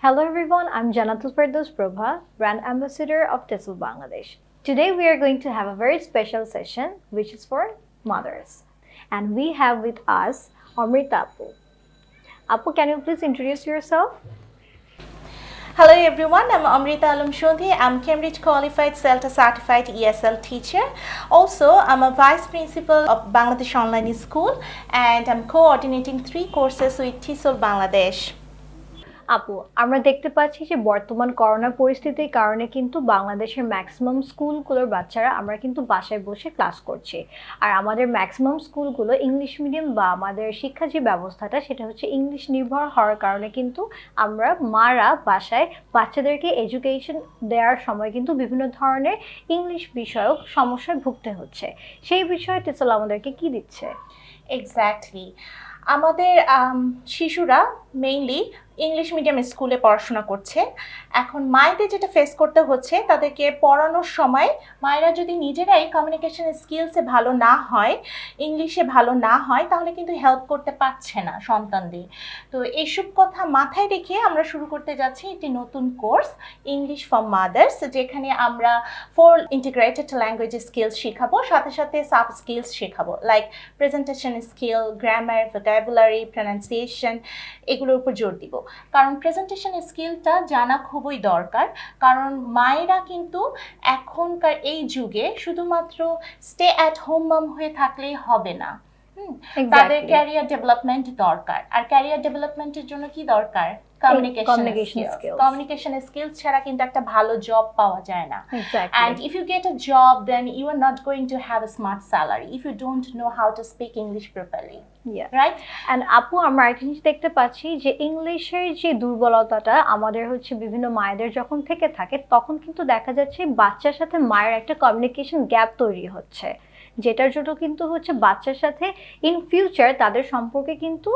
Hello everyone, I'm Janatul Firdaus Prabha, Brand Ambassador of TESOL Bangladesh. Today we are going to have a very special session which is for mothers. And we have with us Amrita Apu. Apu, can you please introduce yourself? Hello everyone, I'm Amrita Shodhi. I'm Cambridge qualified CELTA certified ESL teacher. Also, I'm a vice principal of Bangladesh Online School and I'm coordinating three courses with TESOL Bangladesh. আপু, আমরা দেখতে পাচ্ছি যে বর্তমান corona পরিস্থিতির কারণে কিন্তু বাংলাদেশের ম্যাক্সিমাম স্কুলগুলোর বাচ্চারা আমরা কিন্তু বাসায় বসে ক্লাস করছি। আর আমাদের ম্যাক্সিমাম স্কুলগুলো ইংলিশ মিডিয়াম বা আমাদের শিক্ষা যে ব্যবস্থাটা, সেটা হচ্ছে ইংলিশ নির্ভর হওয়ার কারণে কিন্তু আমরা মারা বাসায় বাচ্চাদেরকে এডুকেশন দেওয়ার সময় কিন্তু বিভিন্ন ধরনের ইংলিশ বিষয়ক সমস্যায় ভুগতে হচ্ছে। সেই বিষয়ে টেসল আমাদেরকে কি দিচ্ছে? এক্স্যাক্টলি আমাদের শিশুরা মেইনলি ইংলিশ মিডিয়াম স্কুলে পড়াশোনা করছে। এখন মায়েদের যেটা ফেস করতে হচ্ছে, তাদেরকে পড়ানোর সময় মায়েরা যদি নিজেরাই কমিউনিকেশন স্কিলসে ভালো না হয় ইংলিশে ভালো না হয়, তাহলে কিন্তু হেল্প করতে পারছে না সন্তানদের। তো এইসব কথা মাথায় রেখে আমরা শুরু করতে যাচ্ছি একটি নতুন কোর্স ইংলিশ ফর মাদার্স যেখানে আমরা ফোর ইন্টিগ্রেটেড ল্যাঙ্গুয়েজ স্কিলস শেখাবো, সাথে সাথে সাব স্কিলস শেখাবো like presentation skill grammar vocabulary pronunciation এগুলোর উপর জোর দিব। কারণ প্রেজেন্টেশন স্কিলটা জানা খুবই দরকার। কারণ মায়েরা কিন্তু এখনকার এই যুগে শুধুমাত্র স্টে অ্যাট হোম মাম হয়ে থাকলেই হবে না। তাদের ক্যারিয়ার ডেভেলপমেন্ট দরকার। আর ক্যারিয়ার ডেভেলপমেন্টের জন্য কি দরকার? কমিউনিকেশন স্কিলস কমিউনিকেশন স্কিলস ছাড়া কিন্তু একটা ভালো জব পাওয়া যায় না। And if you get a job then you are not going to have a smart salary don't know how to speak english properly. Right and আপু আমরা একটা জিনিস দেখতে পাচ্ছি যে ইংলিশের যে দুর্বলতাটা আমাদের হচ্ছে বিভিন্ন মায়েদের যখন থেকে থাকে তখন কিন্তু দেখা যাচ্ছে বাচ্চার সাথে মায়ের একটা কমিউনিকেশন গ্যাপ তৈরি হচ্ছে। যেটার জন্য কিন্তু হচ্ছে বাচ্চার সাথে ইন ফিউচার তাদের সম্পর্কে কিন্তু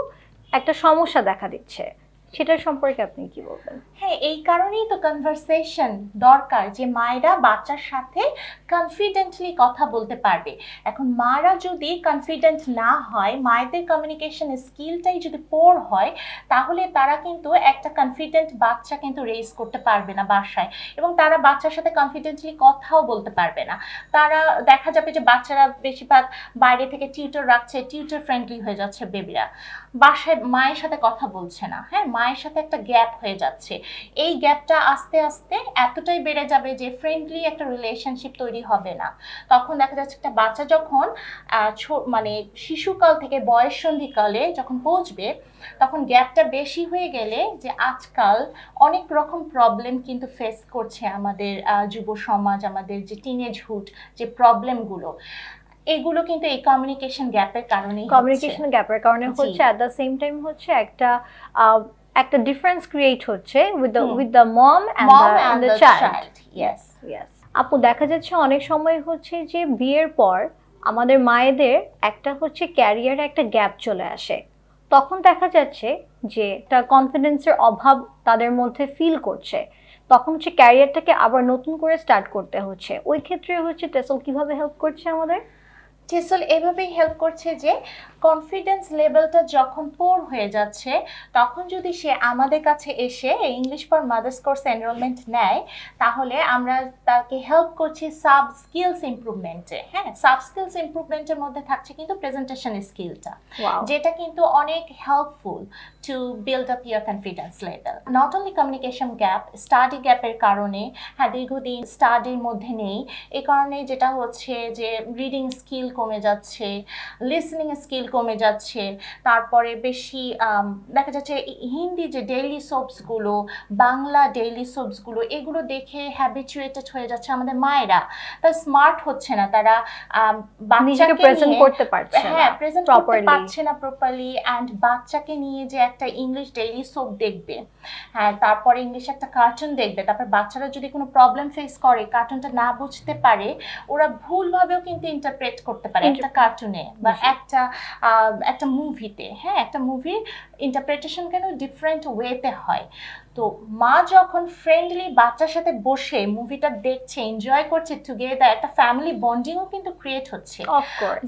একটা সমস্যা দেখা দিচ্ছে। সেটার সম্পর্কে আপনি কি বলবেন? হ্যাঁ এই কারণেই তো কনভারসেশন দরকার যে মায়েরা বাচ্চার সাথে কনফিডেন্টলি কথা বলতে পারবে। এখন মারা যদি কনফিডেন্ট না হয়, মায়েদের কমিউনিকেশন স্কিলটাই যদি পোর হয়, তাহলে তারা কিন্তু একটা কনফিডেন্ট বাচ্চা কিন্তু রেজ করতে পারবে না বাসায় এবং তারা বাচ্চার সাথে কনফিডেন্টলি কথাও বলতে পারবে না। তারা দেখা যাবে যে বাচ্চারা বেশিরভাগ বাইরে থেকে টিউটর রাখছে টিউটর ফ্রেন্ডলি হয়ে যাচ্ছে বেবিরা বাসায় মায়ের সাথে কথা বলছে না। হ্যাঁ মায়ের সাথে একটা গ্যাপ হয়ে যাচ্ছে। এই গ্যাপটা আস্তে আস্তে এতটাই বেড়ে যাবে যে ফ্রেন্ডলি একটা রিলেশনশিপ তৈরি হবে না। তখন দেখা যাচ্ছে একটা বাচ্চা যখন মানে শিশুকাল থেকে বয়স সন্ধিকালে যখন পৌঁছবে তখন গ্যাপটা বেশি হয়ে গেলে যে আজকাল অনেক রকম প্রবলেম কিন্তু ফেস করছে আমাদের যুব সমাজ আমাদের যে টিনেজ হুড যে প্রবলেমগুলো এগুলো কিন্তু এই কমিউনিকেশন গ্যাপের কারণে কমিউনিকেশন গ্যাপের কারণে হচ্ছে অ্যাট দ্য সেম টাইম হচ্ছে একটা একটা ডিফারেন্স ক্রিয়েট হচ্ছে with the with the mom and the child yes yes আপু দেখা যাচ্ছে অনেক সময় হচ্ছে যে বিয়ের পর আমাদের মায়েদের একটা হচ্ছে ক্যারিয়ারে একটা গ্যাপ চলে আসে। তখন দেখা যাচ্ছে যে একটা কনফিডেন্সের অভাব তাদের মধ্যে ফিল করছে। তখন হচ্ছে ক্যারিয়ারটাকে আবার নতুন করে স্টার্ট করতে হচ্ছে। ওই ক্ষেত্রে হচ্ছে টেসল কীভাবে হেল্প করছে আমাদের? টেসল এভাবেই হেল্প করছে যে কনফিডেন্স লেভেলটা যখন পোর হয়ে যাচ্ছে তখন যদি সে আমাদের কাছে এসে English for mothers course enrolment নেয় তাহলে আমরা তাকে হেল্প করছি সাব স্কিলস ইম্প্রুভমেন্টে হ্যাঁ সাব স্কিলস ইম্প্রুভমেন্টের মধ্যে থাকছে কিন্তু প্রেজেন্টেশন স্কিলটা যেটা কিন্তু অনেক helpful to build up your confidence level not only communication gap study গ্যাপের কারণে হ্যাঁ দীর্ঘদিন স্টাডির মধ্যে নেই। এই কারণে যেটা হচ্ছে যে রিডিং স্কিল কমে যাচ্ছে লিসনিং স্কিল কমে যাচ্ছে। তারপরে বেশি দেখা যাচ্ছে হিন্দি যে ডেইলি সোপসগুলো বাংলা ডেইলি সোপসগুলো এগুলো দেখে হ্যাবিচুয়েটেড হয়ে যাচ্ছে আমাদের মায়েরা। তারা স্মার্ট হচ্ছে না তারা বাচ্চাকে প্রেজেন্ট করতে পারছে হ্যাঁ প্রেজেন্ট করতে পারছে না প্রপারলি অ্যান্ড বাচ্চাকে নিয়ে যে একটা ইংলিশ ডেইলি সোপ দেখবে হ্যাঁ তারপরে ইংলিশ একটা কার্টুন দেখবে তারপর বাচ্চারা যদি কোনো প্রবলেম ফেস করে কার্টুনটা না বুঝতে পারে ওরা ভুলভাবেও কিন্তু ইন্টারপ্রেট করতে পারে একটা কার্টুনে বা একটা একটা মুভিতে হ্যাঁ একটা মুভির ইন্টারপ্রিটেশন কেন ডিফারেন্ট ওয়েতে হয়? তো মা যখন ফ্রেন্ডলি বাচ্চার সাথে বসে মুভিটা দেখছে এনজয় করছে টুগেদার একটা ফ্যামিলি বন্ডিংও কিন্তু ক্রিয়েট হচ্ছে।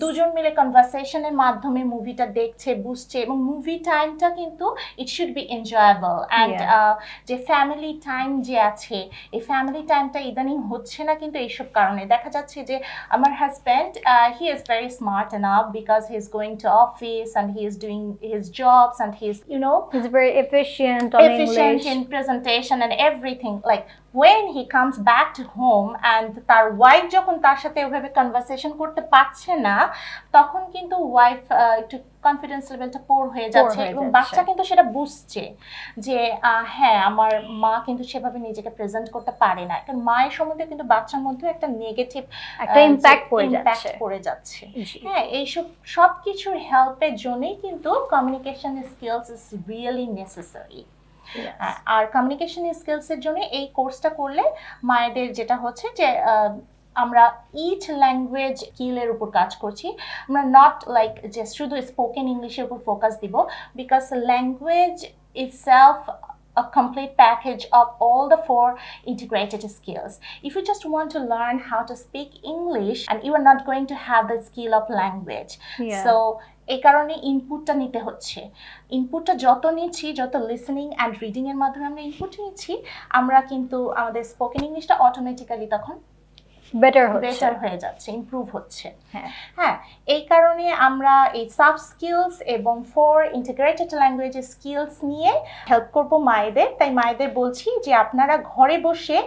দুজন মিলে কনভারসেশনের মাধ্যমে মুভিটা দেখছে বুঝছে এবং মুভি টাইমটা কিন্তু it should be enjoyable and যে ফ্যামিলি টাইম যে আছে এই ফ্যামিলি টাইমটা ইদানিং হচ্ছে না কিন্তু এইসব কারণে। দেখা যাচ্ছে যে আমার husband he is very smart enough because he is going to office and he is doing his jobs and he is you know is very efficient efficient in presentation and everything like when he comes back to home and তার wife যখন তার সাথে ওভাবে conversation করতে পারছে না তখন কিন্তু ওয়াইফ একটু কনফিডেন্স লেভেলটা পোর হয়ে যাচ্ছে এবং বাচ্চা কিন্তু সেটা বুঝছে যে হ্যাঁ আমার মা কিন্তু সেভাবে নিজেকে প্রেজেন্ট করতে পারে না। কারণ মায়ের সম্বন্ধে কিন্তু বাচ্চার মধ্যে একটা নেগেটিভ একটা ইম্প্যাক্ট পড়ে যাচ্ছে। পড়ে যাচ্ছে। হ্যাঁ এইসব সব কিছুর হেল্পের জন্যই কিন্তু communication skills is really necessary R communication স্কিলসের জন্য এই কোর্সটা করলে মায়েদের যেটা হচ্ছে যে আমরা ইচ ল্যাঙ্গুয়েজ স্কিলের উপর কাজ করছি। আমরা নট লাইক যে শুধু স্পোকেন ইংলিশের উপর ফোকাস দিব because language itself a complete package of all the four integrated skills. If you just want to learn how to speak English and you are not going to have the skill of language. Yeah. So এই কারণে ইনপুটটা নিতে হচ্ছে ইনপুটটা যত নিচ্ছি যত listening and reading এর মাধ্যমে আমরা ইনপুট নিচ্ছি আমরা কিন্তু আমাদের স্পোকেন ইংলিশটা অটোমেটিক্যালি তখন বেটার হচ্ছে। বেটার হয়ে যাচ্ছে ইমপ্রুভ হচ্ছে। হ্যাঁ। হ্যাঁ এই কারণে আমরা এই সাব স্কিলস এবং ফোর ইন্টিগ্রেটেড ল্যাঙ্গুয়েজ স্কিলস নিয়ে হেল্প করব মায়েদের। তাই মায়েদের বলছি যে আপনারা ঘরে বসে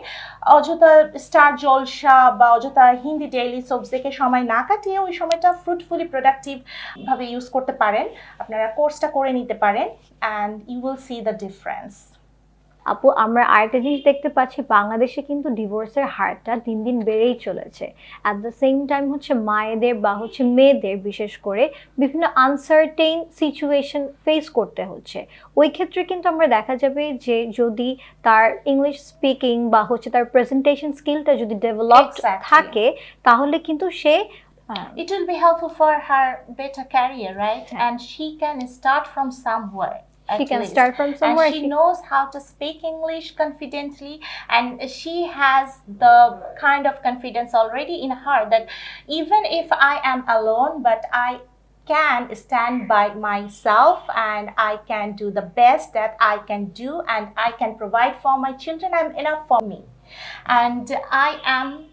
অযথা স্টার জলসা বা অযথা হিন্দি ডেইলি সোপস দেখে সময় না কাটিয়ে ওই সময়টা ফ্রুটফুলি প্রোডাক্টিভভাবে ইউজ করতে পারেন। আপনারা কোর্সটা করে নিতে পারেন and you will see the difference আপু আমরা আরেকটা জিনিস দেখতে পাচ্ছি বাংলাদেশে কিন্তু ডিভোর্সের হারটা দিন দিন বেড়েই চলেছে। অ্যাট দ্য সেম টাইম হচ্ছে মায়েদের বা হচ্ছে মেয়েদের বিশেষ করে বিভিন্ন আনসার্টেইন সিচুয়েশন ফেস করতে হচ্ছে। ওই ক্ষেত্রে কিন্তু আমরা দেখা যাবে যে যদি তার ইংলিশ স্পিকিং বা হচ্ছে তার প্রেজেন্টেশন স্কিলটা যদি ডেভেলপড থাকে তাহলে কিন্তু সে Um, it will be helpful for her better career right? Yeah. and she can start from somewhere. She can least. start from somewhere. And she, she knows how to speak English confidently, and she has the kind of confidence already in her that even if I am alone, but I can stand by myself and I can do the best that I can do and I can provide for my children. I'm enough for me. And I am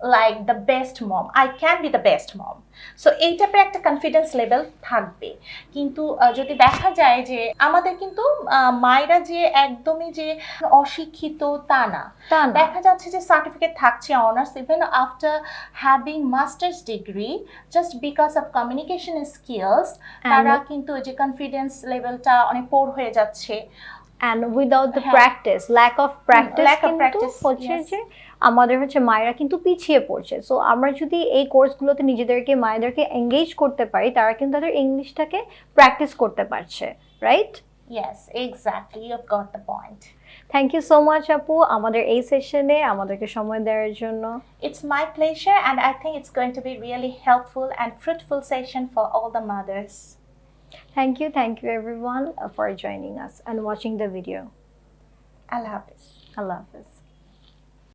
like the best mom. I can be the best mom. So এই টাইপের একটা confidence level থাকবে কিন্তু যদি দেখা যায় যে আমাদের কিন্তু মায়েরা যে একদমই যে অশিক্ষিত তা না দেখা যাচ্ছে যে সার্টিফিকেট থাকছে honours even after having masters degree just because of communication skills তারা কিন্তু যে কনফিডেন্স লেভেলটা অনেক পোর হয়ে যাচ্ছে and without the practice lack of practice lack of practice হচ্ছে যে আমাদের হচ্ছে মায়েরা কিন্তু পিছিয়ে পড়ছে। সো আমরা যদি এই কোর্সগুলোতে নিজেদেরকে মায়েদেরকে এঙ্গেজ করতে পারি তারা কিন্তু তাদের ইংলিশটাকে প্র্যাকটিস করতে পারছে right yes exactly you have got the point thank you so much আপু আমাদের এই সেশনে আমাদেরকে সময় দেওয়ার জন্য। It's my pleasure and I think it's going to be really helpful and fruitful session for all the mothers Thank you, thank you everyone uh, for joining us and watching the video. Allah Hafiz. Allah Hafiz.